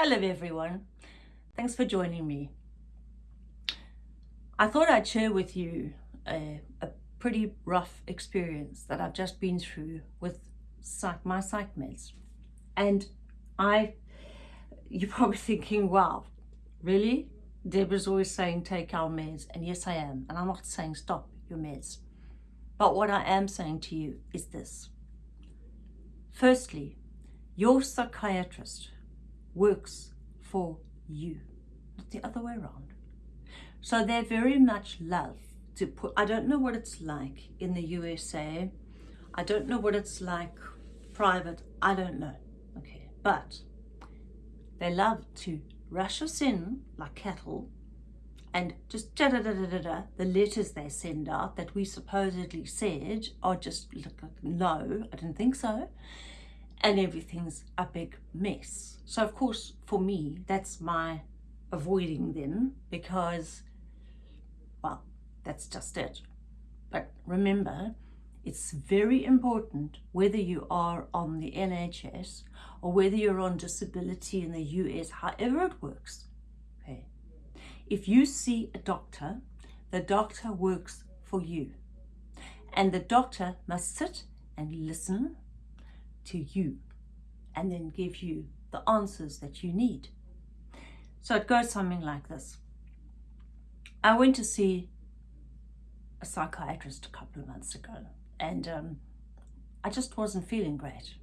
Hello everyone, thanks for joining me. I thought I'd share with you a, a pretty rough experience that I've just been through with psych, my psych meds. And I, you're probably thinking, wow, really? Deborah's always saying take our meds, and yes I am, and I'm not saying stop your meds. But what I am saying to you is this. Firstly, your psychiatrist works for you, not the other way around. So they very much love to put, I don't know what it's like in the USA. I don't know what it's like private. I don't know. Okay. But they love to rush us in like cattle and just da da da da da da the letters they send out that we supposedly said are just like, no, I didn't think so and everything's a big mess. So of course, for me, that's my avoiding them because, well, that's just it. But remember, it's very important whether you are on the NHS or whether you're on disability in the US, however it works. Okay. If you see a doctor, the doctor works for you. And the doctor must sit and listen to you and then give you the answers that you need. So it goes something like this. I went to see a psychiatrist a couple of months ago and um, I just wasn't feeling great.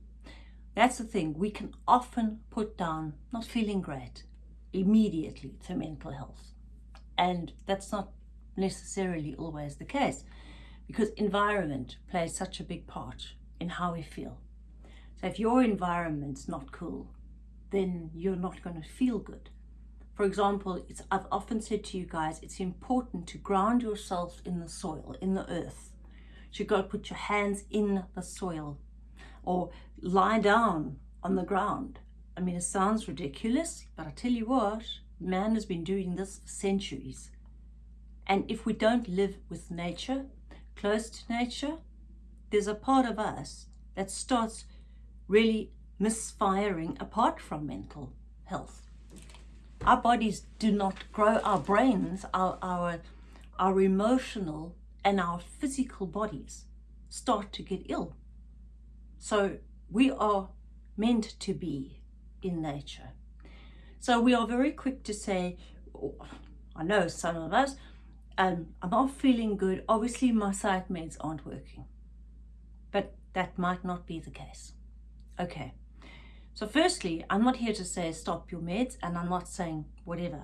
That's the thing, we can often put down not feeling great immediately to mental health. And that's not necessarily always the case because environment plays such a big part in how we feel. If your environment's not cool, then you're not going to feel good. For example, it's, I've often said to you guys, it's important to ground yourself in the soil, in the earth. So you've got to put your hands in the soil or lie down on the ground. I mean, it sounds ridiculous, but I tell you what, man has been doing this for centuries. And if we don't live with nature, close to nature, there's a part of us that starts really misfiring apart from mental health. Our bodies do not grow, our brains, our, our, our emotional and our physical bodies start to get ill. So we are meant to be in nature. So we are very quick to say, oh, I know some of us, um, I'm not feeling good. Obviously my psych meds aren't working. But that might not be the case. Okay, so firstly, I'm not here to say stop your meds and I'm not saying whatever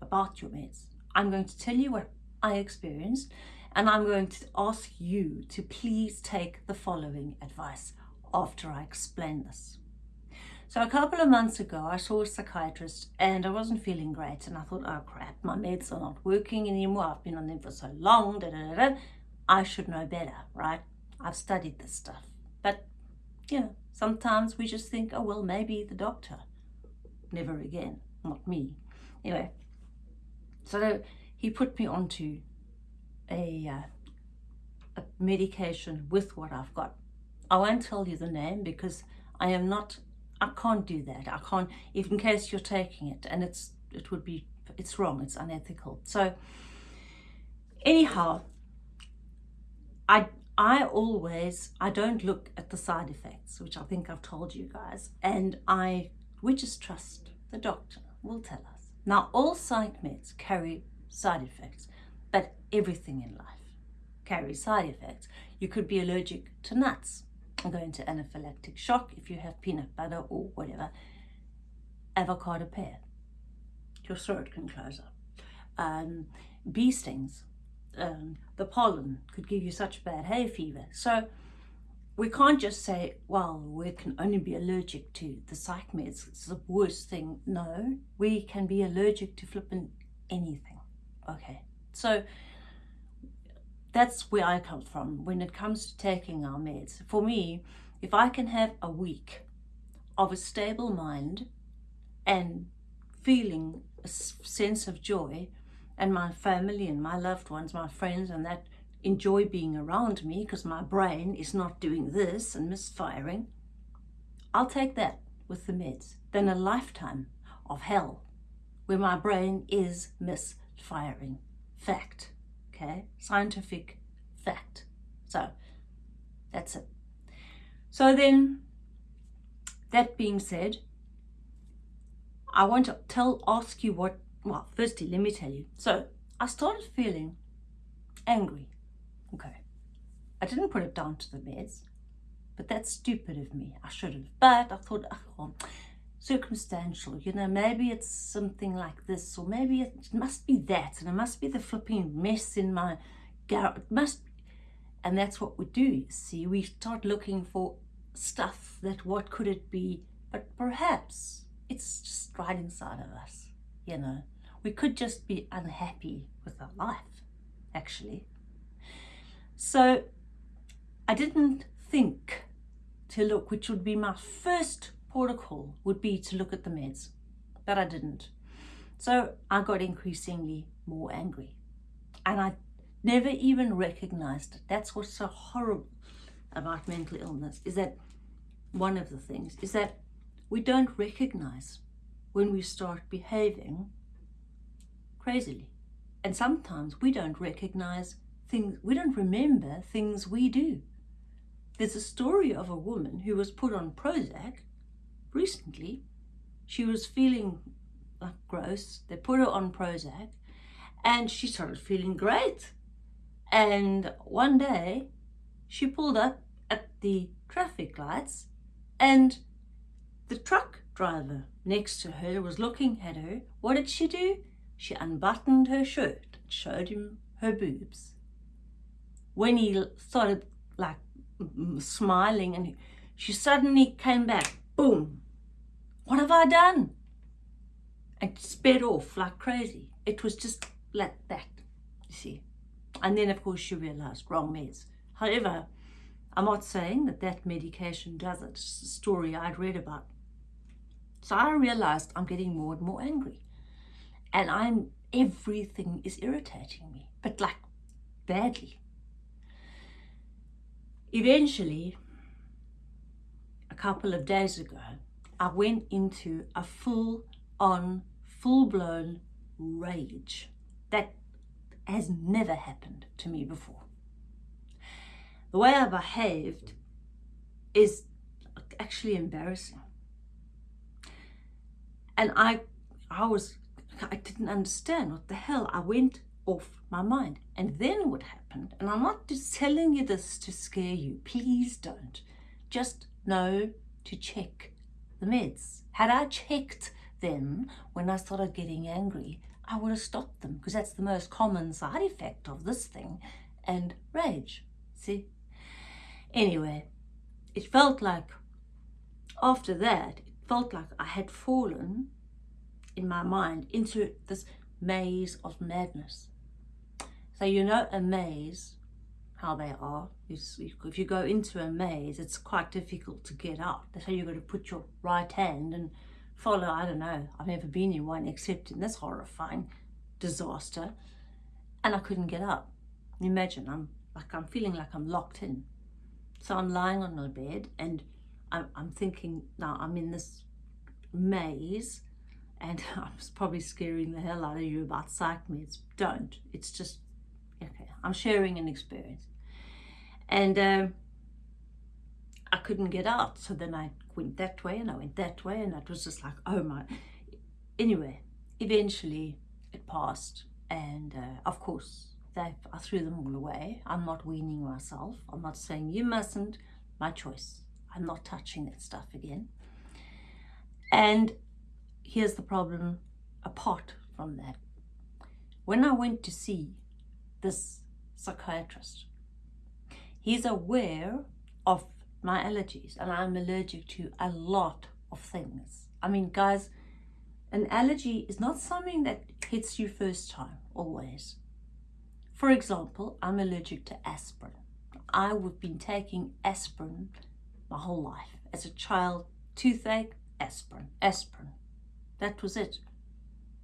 about your meds. I'm going to tell you what I experienced and I'm going to ask you to please take the following advice after I explain this. So a couple of months ago, I saw a psychiatrist and I wasn't feeling great. And I thought, oh crap, my meds are not working anymore. I've been on them for so long. Da, da, da, I should know better, right? I've studied this stuff. But, you know, Sometimes we just think, oh, well, maybe the doctor. Never again, not me. Anyway, so he put me onto a, uh, a medication with what I've got. I won't tell you the name because I am not, I can't do that. I can't, if in case you're taking it and it's, it would be, it's wrong, it's unethical. So anyhow, I I always, I don't look at the side effects, which I think I've told you guys, and I, we just trust the doctor will tell us. Now, all psych meds carry side effects, but everything in life carries side effects. You could be allergic to nuts and go into anaphylactic shock if you have peanut butter or whatever. Avocado pear, your throat can close up. Um, bee stings, um, the pollen could give you such bad hay fever. So we can't just say, well, we can only be allergic to the psych meds. It's the worst thing. No, we can be allergic to flipping anything. Okay, so that's where I come from when it comes to taking our meds. For me, if I can have a week of a stable mind and feeling a sense of joy and my family and my loved ones, my friends and that enjoy being around me because my brain is not doing this and misfiring, I'll take that with the meds than a lifetime of hell where my brain is misfiring. Fact. Okay? Scientific fact. So, that's it. So then, that being said, I want to tell, ask you what, well, firstly, let me tell you. So, I started feeling angry. Okay. I didn't put it down to the meds, but that's stupid of me. I should have. But I thought, oh, circumstantial, you know, maybe it's something like this, or maybe it must be that, and it must be the flipping mess in my garage. It must, and that's what we do, see. We start looking for stuff that what could it be, but perhaps it's just right inside of us, you know. We could just be unhappy with our life, actually. So I didn't think to look, which would be my first protocol, would be to look at the meds, but I didn't. So I got increasingly more angry. And I never even recognized it. That's what's so horrible about mental illness, is that one of the things is that we don't recognize when we start behaving crazily. And sometimes we don't recognize things, we don't remember things we do. There's a story of a woman who was put on Prozac recently. She was feeling like gross. They put her on Prozac and she started feeling great. And one day she pulled up at the traffic lights and the truck driver next to her was looking at her. What did she do? She unbuttoned her shirt and showed him her boobs. When he started like smiling and she suddenly came back, boom, what have I done? And sped off like crazy. It was just like that, you see. And then of course she realized wrong meds. However, I'm not saying that that medication does it. It's a story I'd read about. So I realized I'm getting more and more angry. And I'm, everything is irritating me, but like badly. Eventually, a couple of days ago, I went into a full on, full blown rage. That has never happened to me before. The way I behaved is actually embarrassing. And I, I was, I didn't understand what the hell. I went off my mind. And then what happened, and I'm not just telling you this to scare you, please don't. Just know to check the meds. Had I checked them when I started getting angry, I would have stopped them because that's the most common side effect of this thing and rage. See? Anyway, it felt like after that, felt like I had fallen in my mind into this maze of madness. So you know a maze, how they are. If you go into a maze, it's quite difficult to get out. That's how you've got to put your right hand and follow, I don't know, I've never been in one except in this horrifying disaster. And I couldn't get up. Imagine, I'm like, I'm feeling like I'm locked in. So I'm lying on my bed and I'm, I'm thinking, now I'm in this maze and I'm probably scaring the hell out of you about psych meds. Don't. It's just okay, I'm sharing an experience. And uh, I couldn't get out. So then I went that way and I went that way and it was just like, oh my. Anyway, eventually it passed. And uh, of course, they, I threw them all away. I'm not weaning myself. I'm not saying you mustn't. My choice. I'm not touching that stuff again. And here's the problem apart from that. When I went to see this psychiatrist. He's aware of my allergies and I'm allergic to a lot of things. I mean, guys, an allergy is not something that hits you first time, always. For example, I'm allergic to aspirin. I would have been taking aspirin my whole life. As a child, toothache, aspirin, aspirin. That was it.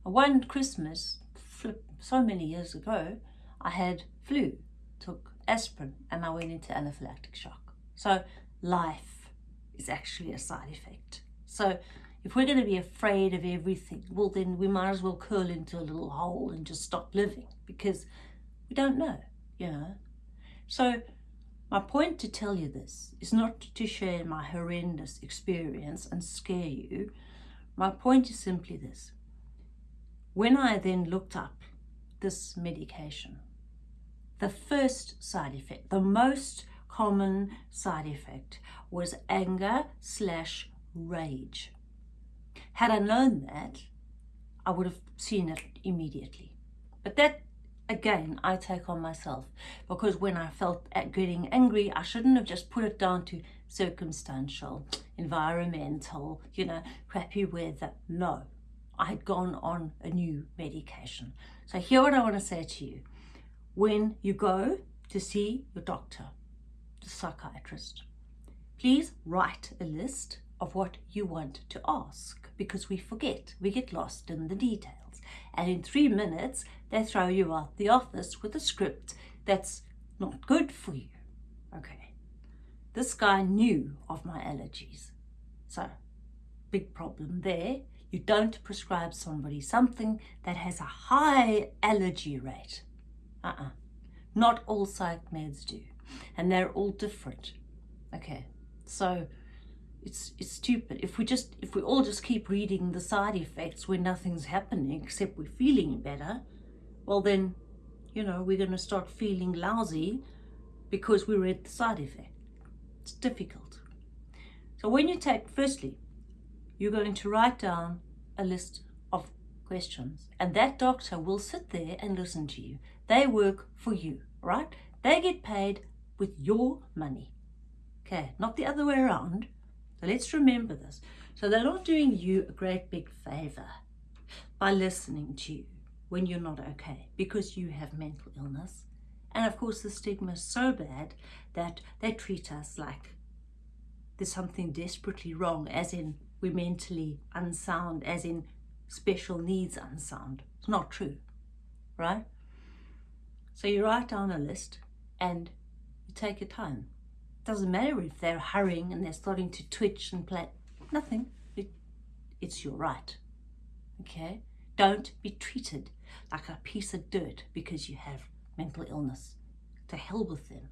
One Christmas, so many years ago, I had flu, took aspirin, and I went into anaphylactic shock. So life is actually a side effect. So If we're going to be afraid of everything, well, then we might as well curl into a little hole and just stop living because we don't know, you know. So my point to tell you this is not to share my horrendous experience and scare you. My point is simply this. When I then looked up this medication, the first side effect, the most common side effect was anger slash rage. Had I known that, I would have seen it immediately. But that, again, I take on myself because when I felt at getting angry, I shouldn't have just put it down to circumstantial, environmental, you know, crappy weather. No, I had gone on a new medication. So here what I want to say to you. When you go to see your doctor, the psychiatrist, please write a list of what you want to ask because we forget, we get lost in the details. And in three minutes, they throw you out the office with a script that's not good for you. Okay. This guy knew of my allergies. So, big problem there. You don't prescribe somebody something that has a high allergy rate. Uh-uh. Not all psych meds do. And they're all different. Okay. So, it's it's stupid if we just if we all just keep reading the side effects when nothing's happening except we're feeling better well then you know we're going to start feeling lousy because we read the side effect. It's difficult. So when you take firstly you're going to write down a list of questions and that doctor will sit there and listen to you. They work for you right? They get paid with your money. Okay not the other way around. So let's remember this. So they're not doing you a great big favor by listening to you when you're not okay because you have mental illness. And of course, the stigma is so bad that they treat us like there's something desperately wrong, as in we're mentally unsound, as in special needs unsound. It's not true, right? So you write down a list and you take your time. Doesn't matter if they're hurrying and they're starting to twitch and play. Nothing. It, it's your right. Okay? Don't be treated like a piece of dirt because you have mental illness. To hell with them.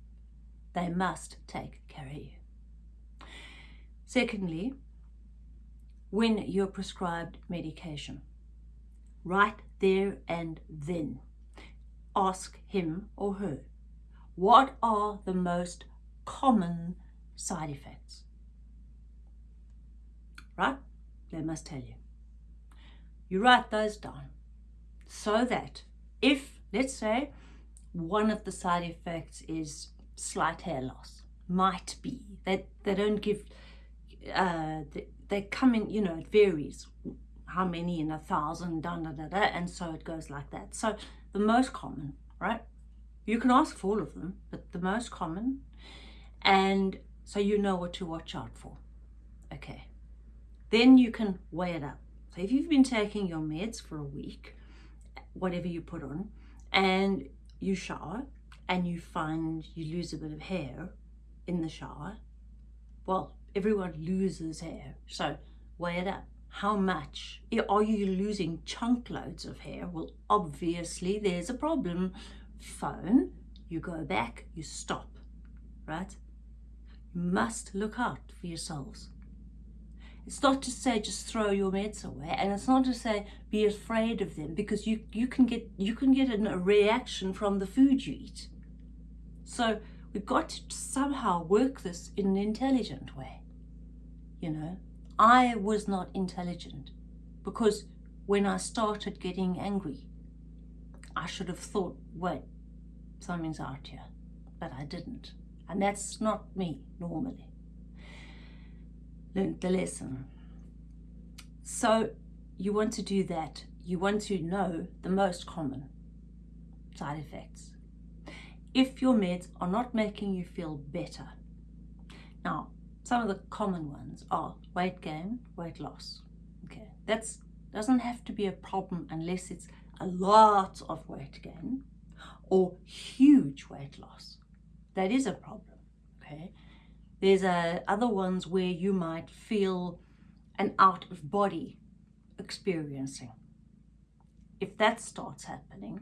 They must take care of you. Secondly, when you're prescribed medication, right there and then, ask him or her, what are the most common side effects. Right? They must tell you. You write those down so that if, let's say, one of the side effects is slight hair loss, might be, they, they don't give, uh, they, they come in, you know, it varies how many in a thousand, da, da, da, da, and so it goes like that. So the most common, right? You can ask for all of them, but the most common and so you know what to watch out for. Okay. Then you can weigh it up. So if you've been taking your meds for a week, whatever you put on, and you shower and you find you lose a bit of hair in the shower, well, everyone loses hair. So weigh it up. How much? Are you losing chunk loads of hair? Well, obviously there's a problem. Phone, you go back, you stop, right? You must look out for yourselves. It's not to say just throw your meds away, and it's not to say be afraid of them because you, you can get you can get a reaction from the food you eat. So we've got to somehow work this in an intelligent way. You know, I was not intelligent because when I started getting angry, I should have thought, wait, something's out here, but I didn't. And that's not me normally. Learned the lesson. So you want to do that. You want to know the most common side effects. If your meds are not making you feel better. Now, some of the common ones are weight gain, weight loss. Okay, that's doesn't have to be a problem unless it's a lot of weight gain or huge weight loss that is a problem, okay? There's uh, other ones where you might feel an out of body experiencing. If that starts happening,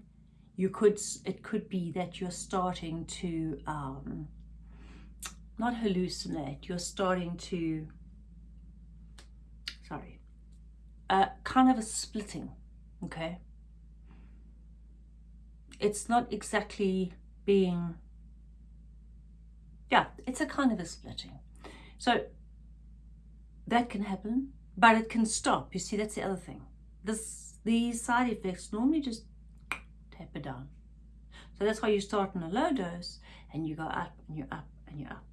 you could it could be that you're starting to um, not hallucinate. You're starting to sorry, uh, kind of a splitting. Okay, it's not exactly being yeah, it's a kind of a splitting. So that can happen, but it can stop. You see, that's the other thing. This these side effects normally just taper down. So that's why you start on a low dose and you go up and you're up and you're up.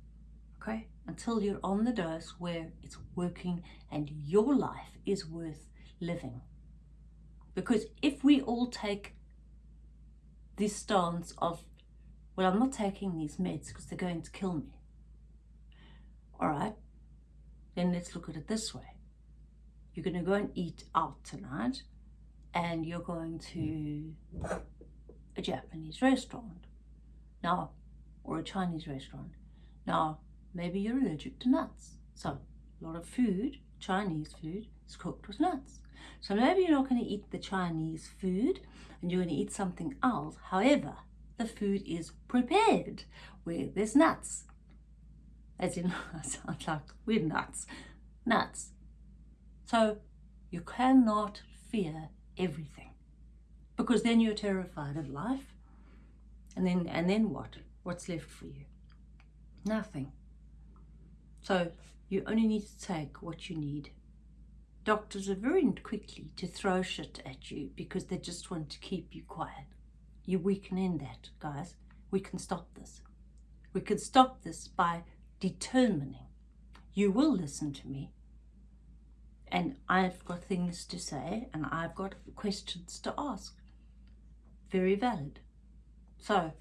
Okay? Until you're on the dose where it's working and your life is worth living. Because if we all take this stance of, well, I'm not taking these meds because they're going to kill me. All right, then let's look at it this way. You're going to go and eat out tonight and you're going to a Japanese restaurant now, or a Chinese restaurant. Now, maybe you're allergic to nuts. So, a lot of food, Chinese food, is cooked with nuts. So maybe you're not going to eat the Chinese food and you're going to eat something else. However, the food is prepared where there's nuts. As in, I sound like we're nuts. Nuts. So you cannot fear everything because then you're terrified of life. And then, and then what? What's left for you? Nothing. So you only need to take what you need. Doctors are very quickly to throw shit at you because they just want to keep you quiet. You, we can end that, guys. We can stop this. We can stop this by determining you will listen to me and I've got things to say and I've got questions to ask very valid. So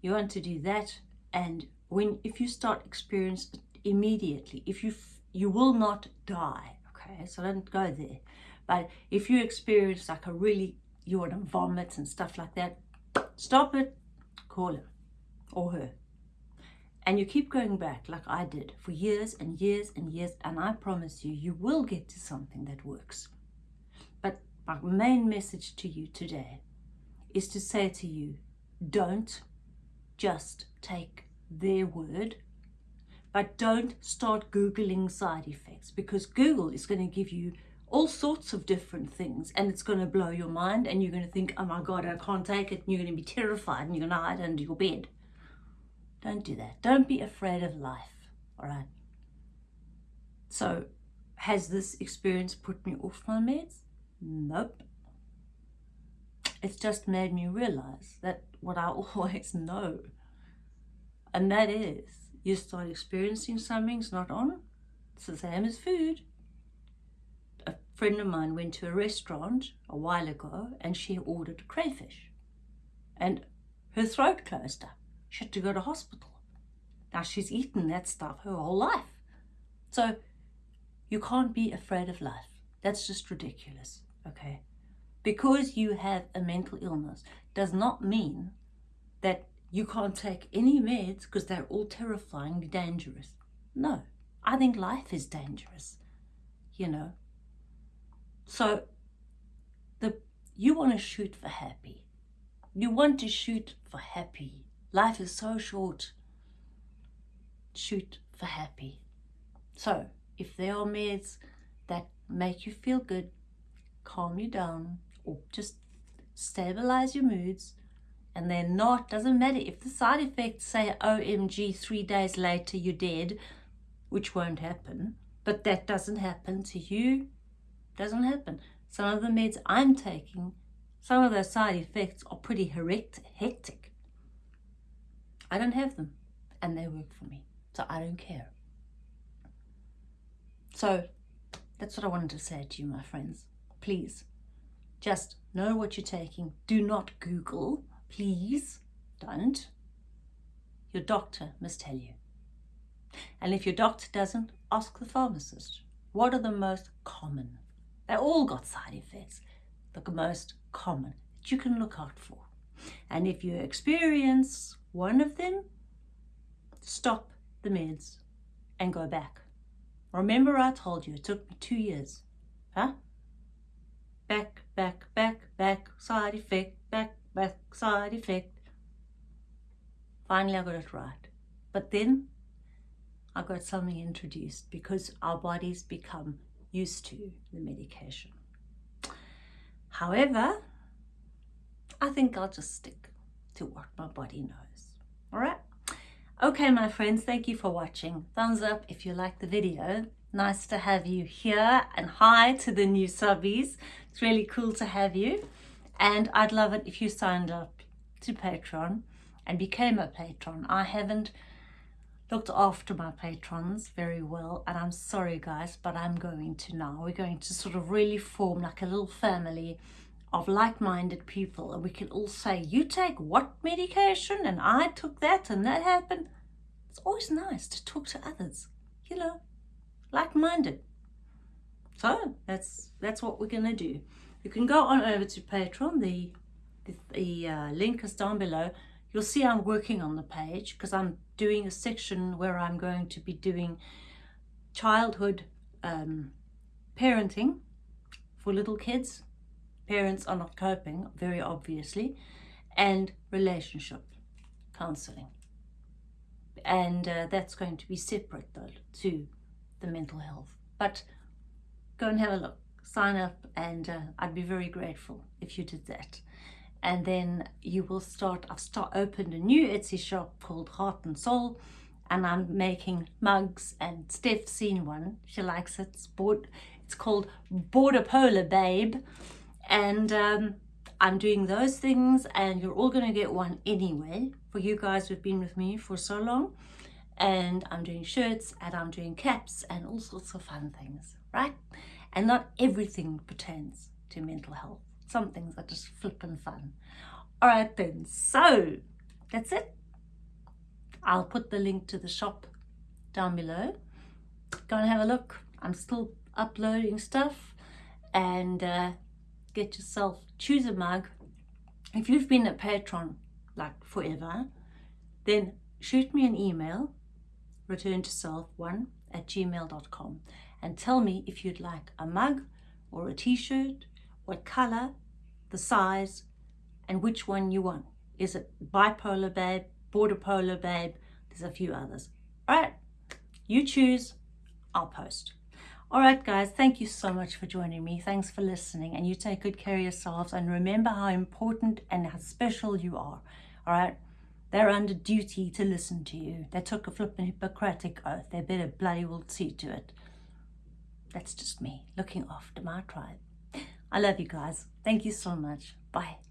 you want to do that and when if you start experience immediately, if you you will not die, okay? So don't go there. But if you experience like a really you want to vomit and stuff like that, stop it, call him or her. And you keep going back like I did for years and years and years, and I promise you, you will get to something that works. But my main message to you today is to say to you, don't just take their word, but don't start Googling side effects because Google is going to give you all sorts of different things and it's going to blow your mind and you're going to think, oh my God, I can't take it. And you're going to be terrified and you're going to hide under your bed. Don't do that. Don't be afraid of life. All right. So, has this experience put me off my meds? Nope it's just made me realize that what I always know, and that is you start experiencing something's not on, it's the same as food. Friend of mine went to a restaurant a while ago and she ordered crayfish and her throat closed up. She had to go to hospital. Now she's eaten that stuff her whole life. So you can't be afraid of life. That's just ridiculous, okay? because you have a mental illness does not mean that you can't take any meds because they're all terrifyingly dangerous. No, I think life is dangerous, you know. So the you want to shoot for happy. You want to shoot for happy. Life is so short. Shoot for happy. So if there are meds that make you feel good, calm you down, or just stabilize your moods and they're not doesn't matter if the side effects say omg three days later you're dead which won't happen but that doesn't happen to you doesn't happen some of the meds i'm taking some of those side effects are pretty hectic i don't have them and they work for me so i don't care so that's what i wanted to say to you my friends please just know what you're taking. Do not Google, please. Don't. Your doctor must tell you. And if your doctor doesn't, ask the pharmacist. What are the most common? They all got side effects. The most common that you can look out for. And if you experience one of them, stop the meds and go back. Remember I told you it took me two years. Huh? Back, back, back, back, side effect, back, back, side effect. Finally I got it right. But then I got something introduced because our bodies become used to the medication. However, I think I'll just stick to what my body knows. All right? Okay, my friends, thank you for watching. Thumbs up if you like the video. Nice to have you here and hi to the new subbies. It's really cool to have you. And I'd love it if you signed up to Patreon and became a patron. I haven't looked after my patrons very well and I'm sorry guys but I'm going to now. We're going to sort of really form like a little family of like-minded people and we can all say you take what medication? And I took that and that happened. It's always nice to talk to others you know like-minded. So that's that's what we're gonna do. You can go on over to Patreon. The the, the uh, link is down below. You'll see I'm working on the page because I'm doing a section where I'm going to be doing childhood um, parenting for little kids. Parents are not coping, very obviously, and relationship counseling. And uh, that's going to be separate though to the mental health. But go and have a look, sign up, and uh, I'd be very grateful if you did that and then you will start I've start opened a new Etsy shop called Heart and Soul and I'm making mugs and Steph's seen one. She likes it. It's, it's called Border Polar Babe. And um, I'm doing those things and you're all going to get one anyway for you guys who've been with me for so long. And I'm doing shirts and I'm doing caps and all sorts of fun things right? And not everything pertains to mental health some things are just flippin' fun. All right then, so that's it. I'll put the link to the shop down below. Go and have a look. I'm still uploading stuff and uh, get yourself, choose a mug. If you've been a patron like forever, then shoot me an email, return to self1 at gmail.com and tell me if you'd like a mug or a t-shirt what color, the size, and which one you want. Is it bipolar babe, border polar babe? There's a few others. All right, you choose, I'll post. All right, guys, thank you so much for joining me. Thanks for listening, and you take good care of yourselves. And remember how important and how special you are. All right, they're under duty to listen to you. They took a flippin' Hippocratic oath. They better bloody well see to it. That's just me looking after my tribe. I love you guys. Thank you so much. Bye.